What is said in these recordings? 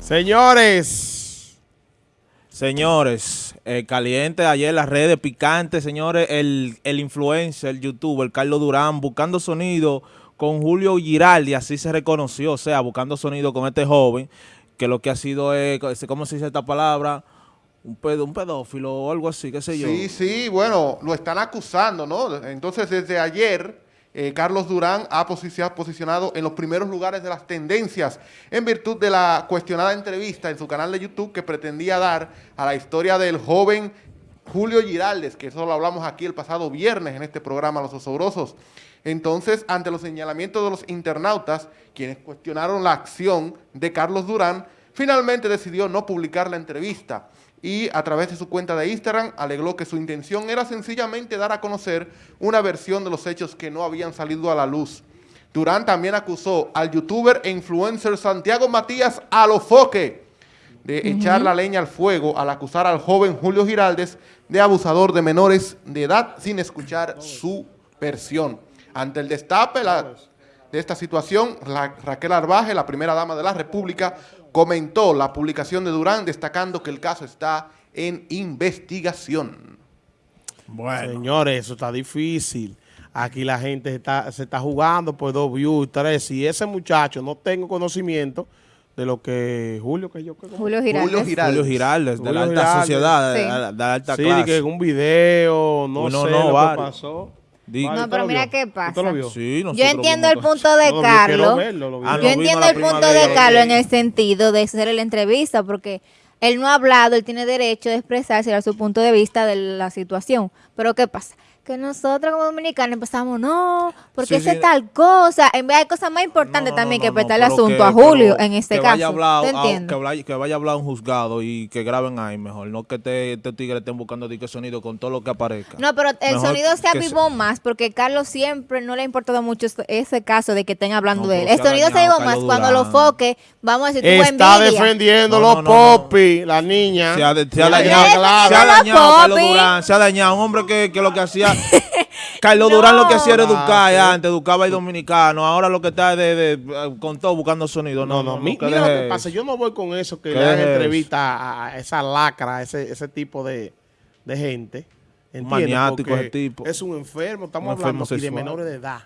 Señores, señores, eh, caliente ayer las redes picantes, señores, el, el influencer, el youtuber Carlos Durán buscando sonido con Julio Giraldi, así se reconoció, o sea, buscando sonido con este joven, que lo que ha sido es, ¿cómo se dice esta palabra? Un, pedo, un pedófilo o algo así, qué sé yo. Sí, sí, bueno, lo están acusando, ¿no? Entonces, desde ayer eh, Carlos Durán ha posicionado en los primeros lugares de las tendencias en virtud de la cuestionada entrevista en su canal de YouTube que pretendía dar a la historia del joven Julio Giraldes, que eso lo hablamos aquí el pasado viernes en este programa Los Osobrosos. Entonces, ante los señalamientos de los internautas, quienes cuestionaron la acción de Carlos Durán, finalmente decidió no publicar la entrevista y a través de su cuenta de Instagram alegó que su intención era sencillamente dar a conocer una versión de los hechos que no habían salido a la luz. Durán también acusó al youtuber e influencer Santiago Matías Alofoque de echar la leña al fuego al acusar al joven Julio Giraldes de abusador de menores de edad sin escuchar su versión. Ante el destape de esta situación, Raquel Arbaje, la primera dama de la República, comentó la publicación de Durán destacando que el caso está en investigación. Bueno. Señores, eso está difícil. Aquí la gente está, se está jugando por dos views, tres. Si ese muchacho no tengo conocimiento de lo que Julio, que yo creo Julio Giraldes. Julio Giraldes, Julio Giraldes de la alta sociedad, de, la, alta clase. Sí, que en un video, no sé lo que pasó no, pero mira qué pasa. yo entiendo el punto de Carlos. yo entiendo el punto de Carlos en el sentido de hacer la entrevista, porque él no ha hablado, él tiene derecho de expresarse a su punto de vista de la situación. Pero ¿qué pasa? Que nosotros como dominicanos empezamos, no, porque es tal cosa. En vez hay cosas más importantes también que prestar el asunto a Julio en este caso. que, vaya a hablar un juzgado y que graben ahí mejor. No que te, te tigres estén buscando de sonido con todo lo que aparezca. No, pero el sonido se avivó más porque Carlos siempre no le ha importado mucho ese caso de que estén hablando de él. El sonido se avivó más cuando lo foque. Vamos a decir, tuvo Está defendiendo los popis, la niña. Se ha, dañado, se ha dañado Carlos Durán. Se ha dañado. Un hombre que, que lo que hacía Carlos Durán lo que hacía era educar antes, educaba y dominicano. Ahora lo que está de, con todo buscando sonido. No, no, mira lo que pasa. Yo no voy con eso que le dan entrevista a esa lacra, ese, ese tipo de, gente. Un maniático ese tipo. Es un enfermo. Estamos hablando de menores de edad.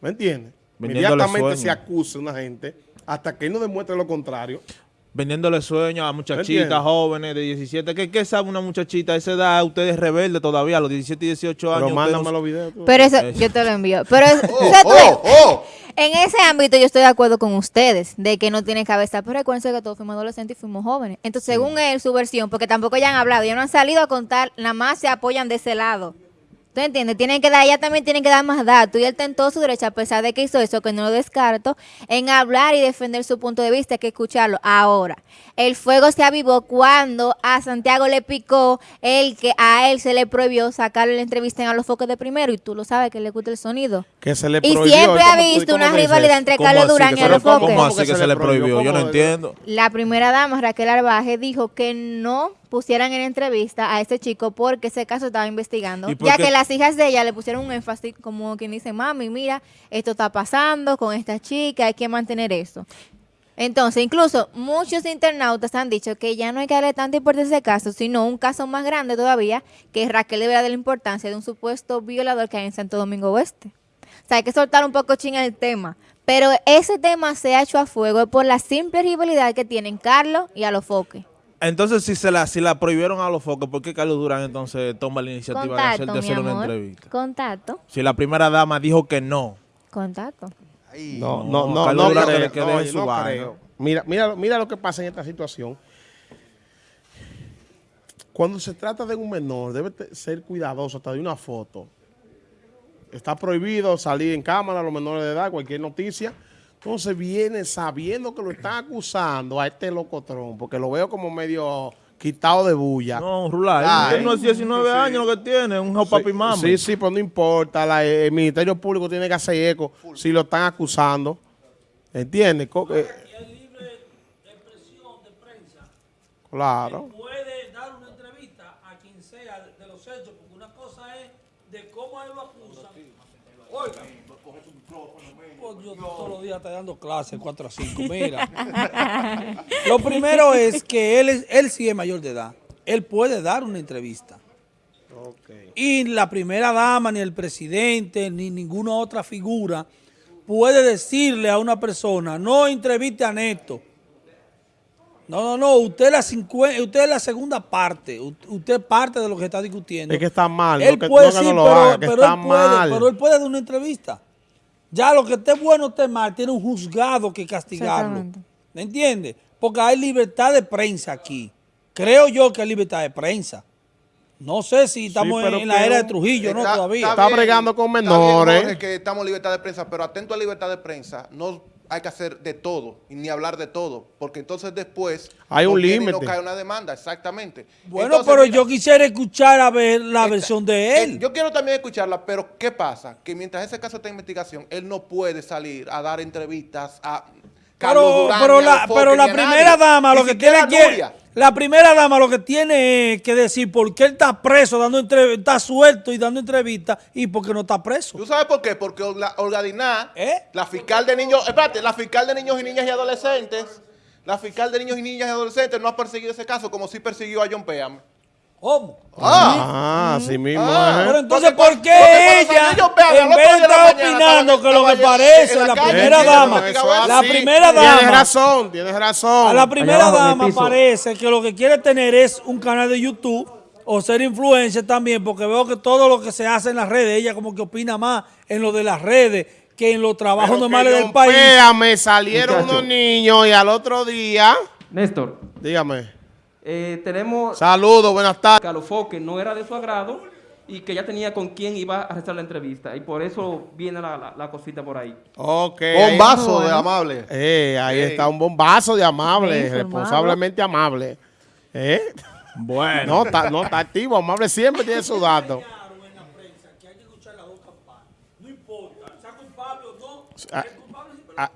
¿Me entiendes? Inmediatamente se acusa a una gente hasta que no demuestre lo contrario vendiéndole sueños a muchachitas jóvenes de 17. ¿Qué, ¿Qué, sabe una muchachita a esa edad? Usted es rebelde todavía, a los 17 y 18 años. Pero mándame los videos. Pero eso, yo te lo envío. Pero oh, oh, oh. en ese ámbito yo estoy de acuerdo con ustedes, de que no tiene cabeza. Pero recuerden que todos fuimos adolescentes y fuimos jóvenes. Entonces, según él, su versión, porque tampoco ya han hablado, ya no han salido a contar, nada más se apoyan de ese lado. ¿Tú entiendes? Tienen que dar, ella también tienen que dar más datos y él está en todo su derecho, a pesar de que hizo eso, que no lo descarto, en hablar y defender su punto de vista, hay que escucharlo. Ahora, el fuego se avivó cuando a Santiago le picó el que a él se le prohibió sacarle la entrevista en a los focos de primero y tú lo sabes que le gusta el sonido. Que se le prohibió. Y siempre ha visto una rivalidad entre Carlos Durán y a los focos. ¿Cómo así que se le prohibió? Yo no entiendo. La primera dama, Raquel Arbaje, dijo que no pusieran en entrevista a este chico porque ese caso estaba investigando, ya que las hijas de ella le pusieron un énfasis como quien dice, mami, mira, esto está pasando con esta chica, hay que mantener eso. Entonces, incluso muchos internautas han dicho que ya no hay que darle tanta importancia a ese caso, sino un caso más grande todavía, que Raquel deberá de la importancia de un supuesto violador que hay en Santo Domingo Oeste. O sea, hay que soltar un poco ching el tema. Pero ese tema se ha hecho a fuego por la simple rivalidad que tienen Carlos y Alofoque. Entonces, si se la si la prohibieron a los focos, ¿por qué Carlos Durán entonces toma la iniciativa de, hacer, una entrevista? Contacto. Si la primera dama dijo que no. Contacto. no, no, no, Carlos no, Durán no, su no Mira, mira, mira lo que pasa en esta situación. Cuando se trata de un menor, debe ser cuidadoso hasta de una foto. Está prohibido salir en cámara a los menores de edad, cualquier noticia. Entonces viene sabiendo que lo están acusando a este locotrón, porque lo veo como medio quitado de bulla. No, Rulay, él no es 19 años lo que tiene, un sí, papi mami. Sí, sí, pero no importa, el Ministerio Público tiene que hacer eco si lo están acusando. ¿Entiendes? Eh, libre expresión de prensa. Claro. puede dar una entrevista a quien sea de los hechos, porque una cosa es de cómo él lo acusa. Oiga, Pues yo todos los días estoy dando clases 4 a 5. Mira, lo primero es que él, es, él sí es mayor de edad. Él puede dar una entrevista. Y la primera dama, ni el presidente, ni ninguna otra figura puede decirle a una persona, no entreviste a Neto. No, no, no, usted es la, usted es la segunda parte, usted es parte de lo que está discutiendo. Es que está mal. Él puede, sí, pero, él puede, pero él puede dar una entrevista. Ya lo que esté bueno o esté mal, tiene un juzgado que castigarlo. ¿Me entiende? Porque hay libertad de prensa aquí. Creo yo que hay libertad de prensa. No sé si estamos en, la era de Trujillo, ¿no? Todavía. Está, bregando con menores. es que estamos en libertad de prensa, pero atento a libertad de prensa, no hay que hacer de todo, y ni hablar de todo, porque entonces después... Hay un límite. No cae una demanda, exactamente. Bueno, pero yo quisiera escuchar a ver la versión de él. yo quiero también escucharla, pero ¿qué pasa? Que mientras ese caso está en investigación, él no puede salir a dar entrevistas a pero, pero, la, pero la primera dama lo que tiene que la primera dama lo que tiene que decir por qué él está preso, dando está suelto y dando entrevistas y por qué no está preso. ¿Tú sabes por qué? Porque Olga, Diná, ¿Eh? la fiscal de niños, espérate, la fiscal de niños y niñas y adolescentes, la fiscal de niños y niñas y adolescentes no ha perseguido ese caso como si persiguió a John Peam. ¿Cómo? Ah, así mismo. Ah, pero entonces, ¿por qué ella, en vez de estar opinando que lo que parece, la primera dama, la primera dama... Tienes razón, tienes razón. A la primera dama parece que lo que quiere tener es un canal de YouTube o ser influencer también, porque veo que todo lo que se hace en las redes, ella como que opina más en lo de las redes que en los trabajos normales del país. me salieron unos niños y al otro día... Néstor. Dígame. Eh, tenemos... Saludos, buenas tardes. Calofó, que no era de su agrado y que ya tenía con quién iba a hacer la entrevista. Y por eso viene la, cosita por ahí. Ok. Bombazo de amable. Eh, ahí está un bombazo de amable, responsablemente amable. Eh. Bueno. No está, no está activo, amable siempre tiene su dato.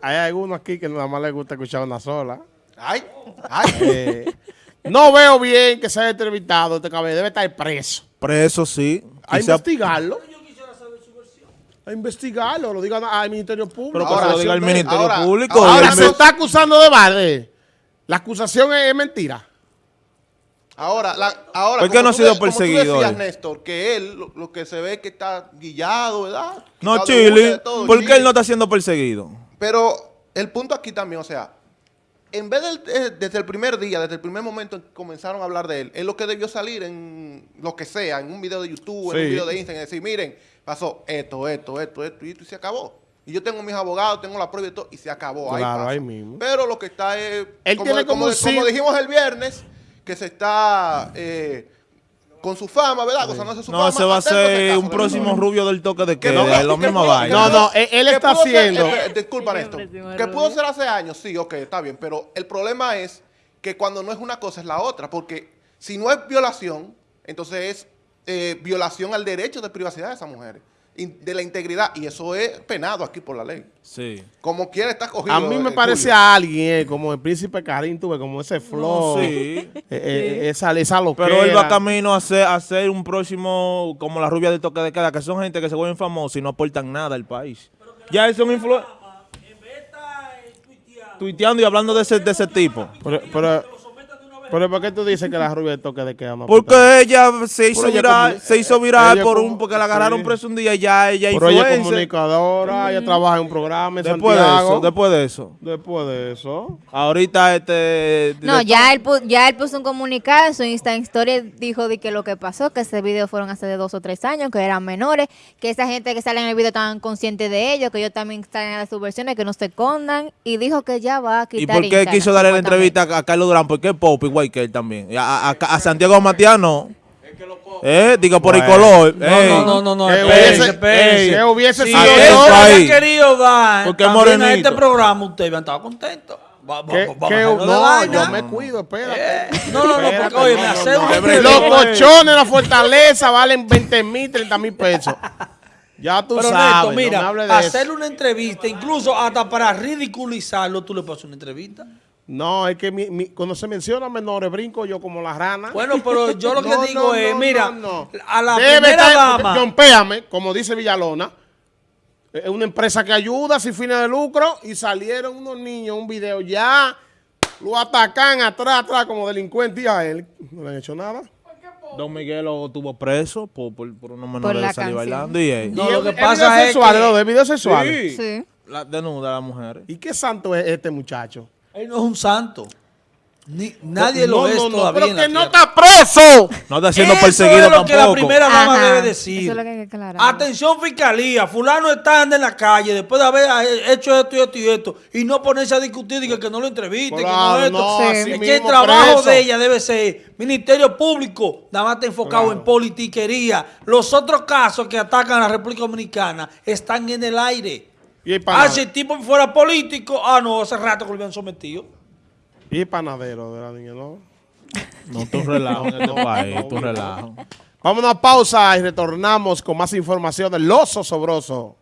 Hay algunos aquí que nada más les gusta escuchar una sola. Ay, ay. Eh, no veo bien que sea entrevistado este cabello. Debe estar preso. Preso, sí. A investigarlo. A investigarlo, lo digan al Ministerio Público. Pero ahora, lo diga el Ministerio Público. Ahora se está acusando de Vale. La acusación es, mentira. Ahora, la, ahora ¿por qué no ha sido perseguido? Como decías, Néstor, que él, lo, que se ve que está guillado, ¿verdad? No, Chile. ¿Por qué él no está siendo perseguido? Pero el punto aquí también, o sea, en vez de, eh, desde el primer día, desde el primer momento en que comenzaron a hablar de él, es lo que debió salir en lo que sea, en un video de YouTube, en un video de Instagram, y decir, miren, pasó esto, esto, esto, esto, y esto, y se acabó. Y yo tengo mis abogados, tengo la prueba y todo, y se acabó. Claro, ahí, mismo. Pero lo que está es, como, como, dijimos el viernes, que se está... Eh, con su fama, ¿verdad? Gozándose su no, se va a hacer un próximo rubio del toque de queda, no, lo mismo va. No, no, él, está haciendo... disculpa esto. Que pudo ser hace años, sí, ok, está bien. Pero el problema es que cuando no es una cosa es la otra. Porque si no es violación, entonces es eh, violación al derecho de privacidad de esas mujeres de la integridad y eso es penado aquí por la ley. Sí. Como quiera está cogido. A mí me parece a alguien eh, como el príncipe Karim, tuve como ese flow. sí. Eh, eh, esa, esa loquera. Pero él va camino a hacer, a hacer un próximo como la rubia del toque de queda, que son gente que se vuelven famosos y no aportan nada al país. Ya es un influencer. Tuiteando y hablando de ese, de ese tipo. pero pero ¿por qué tú dices que la rubia toque de queda no? Porque ella se hizo viral, se hizo viral por un, porque la agarraron preso un día y ya ella Pero ella es comunicadora, ella trabaja en un programa en después De eso, después de eso. Después de eso. Ahorita este... No, ya él, ya él puso un comunicado en su Insta Story, dijo de que lo que pasó, que ese video fueron hace de dos o tres años, que eran menores, que esa gente que sale en el video estaban conscientes de ello, que ellos también están en las subversiones, que no se condan, y dijo que ya va a quitar ¿Y por qué quiso darle la entrevista a Carlos Durán? Porque es pop igual que él también. A, a, Santiago Matiano. Eh, digo por el color. No, no, no, no, no. Que hubiese sido si querido dar Porque a este programa, usted hubiera estado contento. no, yo me cuido, espérate. Eh, no, no, no, porque oye, me hace un Los colchones, la fortaleza valen 20 mil, 30 mil pesos. Ya tú sabes. mira, hacerle una entrevista, incluso hasta para ridiculizarlo, tú le puedes hacer una entrevista. No, es que mi, cuando se menciona menores, brinco yo como la rana. Bueno, pero yo lo que digo es, mira, a la primera dama... Péame, como dice Villalona, Es una empresa que ayuda sin fines de lucro y salieron unos niños, un video ya, lo atacan atrás, atrás como delincuente y a él no le han hecho nada. Don Miguel lo tuvo preso por, por, por unos menores de salir bailando y él. No, lo que pasa es que... ¿De videos sexuales? Sí. sí. La desnuda la mujer. ¿Y qué santo es este muchacho? Él no es un santo. Ni, nadie lo es todavía. Pero que no está preso. No está siendo perseguido es lo que la primera dama debe decir. Eso es lo que hay que Atención, fiscalía. Fulano está en la calle después de haber hecho esto y esto y esto. Y no ponerse a discutir y que, no lo entreviste. que no esto. es que el trabajo de ella debe ser Ministerio Público. Nada más está enfocado en politiquería. Los otros casos que atacan a la República Dominicana están en el aire. Ah, si el tipo fuera político. Ah, no, hace rato que lo habían sometido. Y panadero de la niña, ¿no? No, tú relajo en este país, tú relajo. Vamos a una pausa y retornamos con más información del oso sobroso.